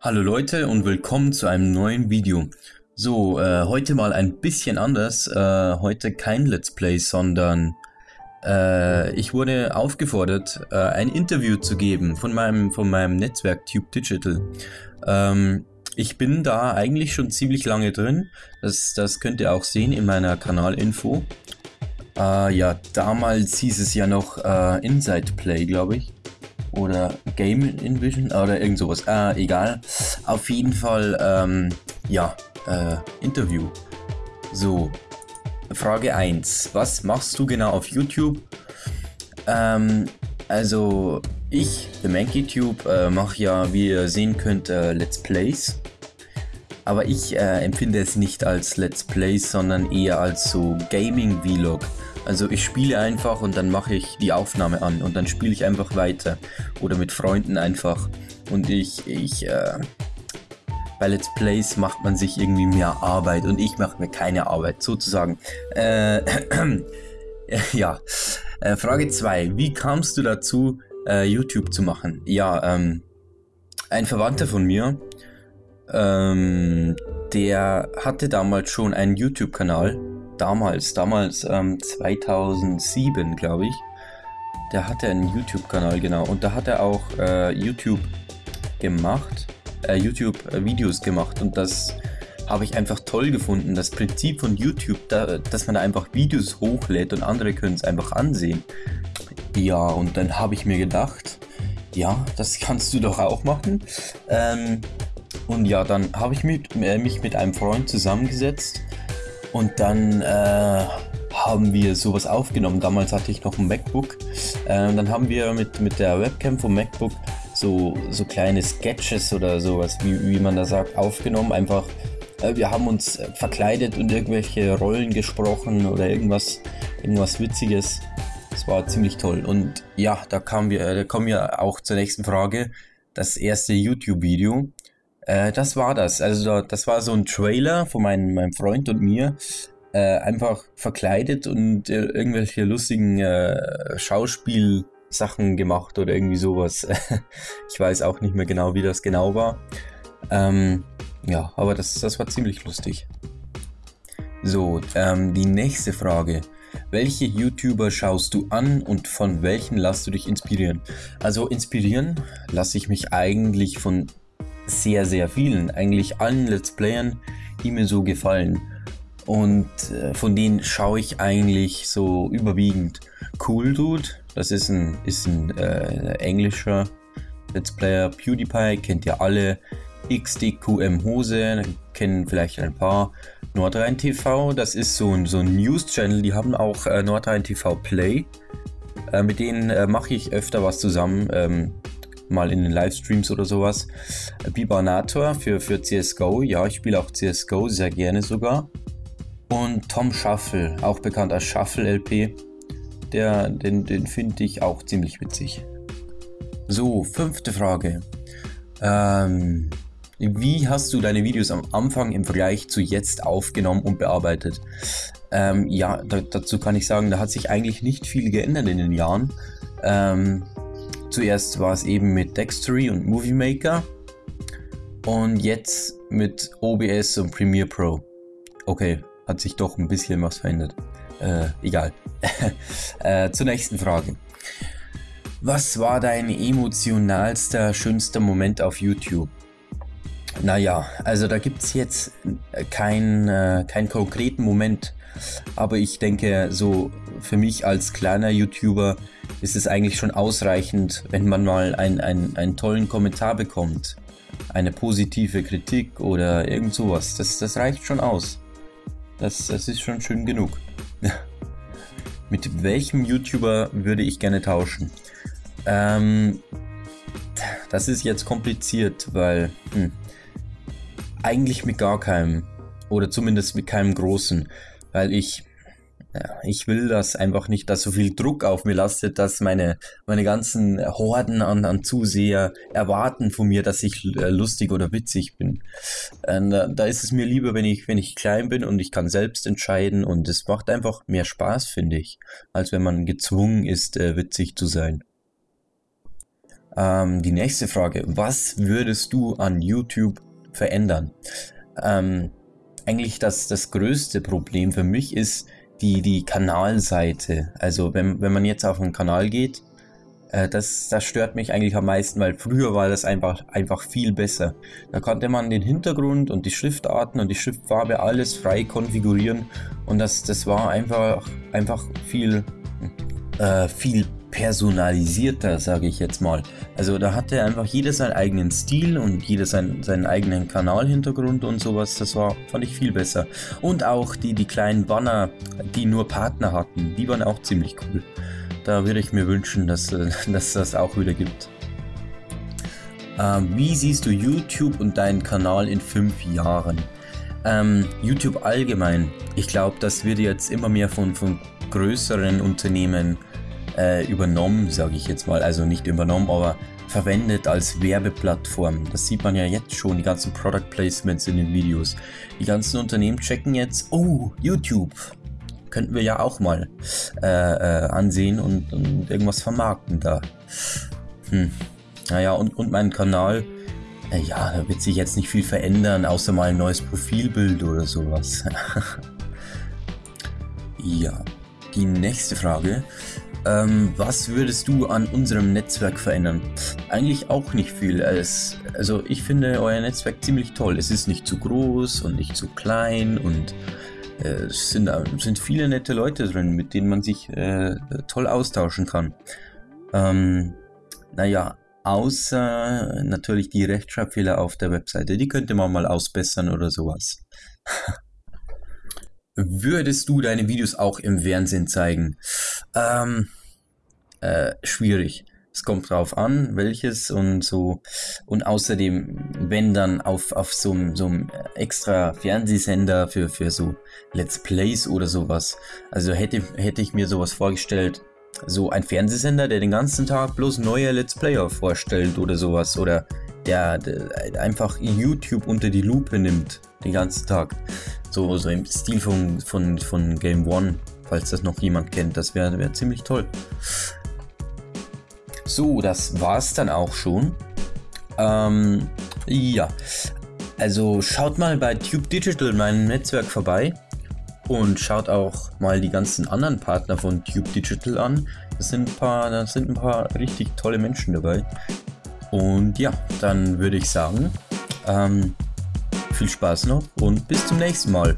Hallo Leute und willkommen zu einem neuen Video. So, äh, heute mal ein bisschen anders. Äh, heute kein Let's Play, sondern äh, ich wurde aufgefordert, äh, ein Interview zu geben von meinem, von meinem Netzwerk Tube Digital. Ähm, ich bin da eigentlich schon ziemlich lange drin. Das, das könnt ihr auch sehen in meiner Kanalinfo. Äh, ja, damals hieß es ja noch äh, Inside Play, glaube ich oder Game Invision oder irgend sowas. Äh, egal. Auf jeden Fall, ähm, ja, äh, Interview. So, Frage 1. Was machst du genau auf YouTube? Ähm, also, ich, The MankeyTube, äh, mache ja, wie ihr sehen könnt, äh, Let's Plays. Aber ich äh, empfinde es nicht als Let's Plays, sondern eher als so Gaming-Vlog. Also ich spiele einfach und dann mache ich die Aufnahme an und dann spiele ich einfach weiter. Oder mit Freunden einfach. Und ich, ich, äh, bei Let's Plays macht man sich irgendwie mehr Arbeit und ich mache mir keine Arbeit, sozusagen. Äh, ja. Äh, Frage 2. Wie kamst du dazu, äh, YouTube zu machen? Ja, ähm, ein Verwandter von mir, ähm, der hatte damals schon einen YouTube-Kanal damals, damals ähm, 2007, glaube ich. Der hatte einen YouTube-Kanal, genau. Und da hat er auch äh, YouTube gemacht, äh, YouTube-Videos gemacht. Und das habe ich einfach toll gefunden. Das Prinzip von YouTube, da, dass man da einfach Videos hochlädt und andere können es einfach ansehen. Ja, und dann habe ich mir gedacht, ja, das kannst du doch auch machen. Ähm, und ja, dann habe ich mit, äh, mich mit einem Freund zusammengesetzt und dann äh, haben wir sowas aufgenommen. Damals hatte ich noch ein MacBook. Äh, dann haben wir mit, mit der Webcam vom MacBook so, so kleine Sketches oder sowas, wie, wie man da sagt, aufgenommen. Einfach, äh, wir haben uns verkleidet und irgendwelche Rollen gesprochen oder irgendwas, irgendwas Witziges. Das war ziemlich toll. Und ja, da, kamen wir, da kommen wir auch zur nächsten Frage. Das erste YouTube-Video. Äh, das war das. Also das war so ein Trailer von meinem, meinem Freund und mir. Äh, einfach verkleidet und äh, irgendwelche lustigen äh, Schauspielsachen gemacht oder irgendwie sowas. ich weiß auch nicht mehr genau, wie das genau war. Ähm, ja, aber das, das war ziemlich lustig. So, ähm, die nächste Frage. Welche YouTuber schaust du an und von welchen lässt du dich inspirieren? Also inspirieren lasse ich mich eigentlich von sehr, sehr vielen, eigentlich allen Let's Playern, die mir so gefallen. Und äh, von denen schaue ich eigentlich so überwiegend Cool Dude. Das ist ein, ist ein äh, englischer Let's Player. PewDiePie kennt ihr alle. XDQM Hose, kennen vielleicht ein paar. Nordrhein TV, das ist so ein, so ein News-Channel, die haben auch äh, Nordrhein TV Play. Äh, mit denen äh, mache ich öfter was zusammen. Ähm, mal in den Livestreams oder sowas. Bibanator für, für CSGO, ja, ich spiele auch CSGO, sehr gerne sogar. Und Tom Shuffle, auch bekannt als Shuffle LP, der, den, den finde ich auch ziemlich witzig. So, fünfte Frage. Ähm, wie hast du deine Videos am Anfang im Vergleich zu jetzt aufgenommen und bearbeitet? Ähm, ja, da, dazu kann ich sagen, da hat sich eigentlich nicht viel geändert in den Jahren. Ähm, Zuerst war es eben mit Dextery und Movie Maker und jetzt mit OBS und Premiere Pro. Okay, hat sich doch ein bisschen was verändert. Äh, egal. äh, zur nächsten Frage. Was war dein emotionalster, schönster Moment auf YouTube? Naja, also da gibt es jetzt keinen äh, keinen konkreten Moment, aber ich denke, so für mich als kleiner YouTuber ist es eigentlich schon ausreichend, wenn man mal ein, ein, einen tollen Kommentar bekommt. Eine positive Kritik oder irgend sowas. Das, das reicht schon aus. Das, das ist schon schön genug. mit welchem YouTuber würde ich gerne tauschen? Ähm, das ist jetzt kompliziert, weil hm, eigentlich mit gar keinem. Oder zumindest mit keinem großen. Weil ich ich will das einfach nicht, dass so viel Druck auf mir lastet, dass meine, meine ganzen Horden an, an Zuseher erwarten von mir, dass ich äh, lustig oder witzig bin. Äh, da ist es mir lieber, wenn ich, wenn ich klein bin und ich kann selbst entscheiden und es macht einfach mehr Spaß, finde ich, als wenn man gezwungen ist, äh, witzig zu sein. Ähm, die nächste Frage, was würdest du an YouTube verändern? Ähm, eigentlich das, das größte Problem für mich ist die, die Kanalseite. Also wenn, wenn man jetzt auf einen Kanal geht, äh, das, das stört mich eigentlich am meisten, weil früher war das einfach, einfach viel besser. Da konnte man den Hintergrund und die Schriftarten und die Schriftfarbe alles frei konfigurieren und das, das war einfach, einfach viel, äh, viel personalisierter, sage ich jetzt mal. Also da hatte einfach jeder seinen eigenen Stil und jeder seinen, seinen eigenen Kanalhintergrund und sowas. Das war, fand ich viel besser. Und auch die, die kleinen Banner, die nur Partner hatten, die waren auch ziemlich cool. Da würde ich mir wünschen, dass, äh, dass das auch wieder gibt. Ähm, wie siehst du YouTube und deinen Kanal in fünf Jahren? Ähm, YouTube allgemein. Ich glaube, das wird jetzt immer mehr von, von größeren Unternehmen äh, übernommen, sage ich jetzt mal. Also nicht übernommen, aber verwendet als Werbeplattform. Das sieht man ja jetzt schon, die ganzen Product Placements in den Videos. Die ganzen Unternehmen checken jetzt, oh, YouTube. Könnten wir ja auch mal äh, äh, ansehen und, und, irgendwas vermarkten da. Hm. Naja, und, und mein Kanal, äh, ja, da wird sich jetzt nicht viel verändern, außer mal ein neues Profilbild oder sowas. ja, die nächste Frage. Ähm, was würdest du an unserem Netzwerk verändern? Eigentlich auch nicht viel. Es, also ich finde euer Netzwerk ziemlich toll. Es ist nicht zu groß und nicht zu klein und äh, es sind, sind viele nette Leute drin, mit denen man sich äh, toll austauschen kann. Ähm, naja, außer natürlich die Rechtschreibfehler auf der Webseite. Die könnte man mal ausbessern oder sowas. Würdest du deine Videos auch im Fernsehen zeigen? Ähm, äh, schwierig. Es kommt drauf an, welches und so. Und außerdem, wenn dann auf, auf so, einem extra Fernsehsender für, für so Let's Plays oder sowas. Also hätte, hätte ich mir sowas vorgestellt, so ein Fernsehsender, der den ganzen Tag bloß neue Let's Player vorstellt oder sowas. Oder der, der einfach YouTube unter die Lupe nimmt, den ganzen Tag. So, so im Stil von, von, von Game One falls das noch jemand kennt. Das wäre wär ziemlich toll. So, das war's dann auch schon. Ähm, ja, also schaut mal bei Tube Digital, meinem Netzwerk, vorbei. Und schaut auch mal die ganzen anderen Partner von Tube Digital an. Das sind ein paar, sind ein paar richtig tolle Menschen dabei. Und ja, dann würde ich sagen, ähm, viel Spaß noch und bis zum nächsten Mal.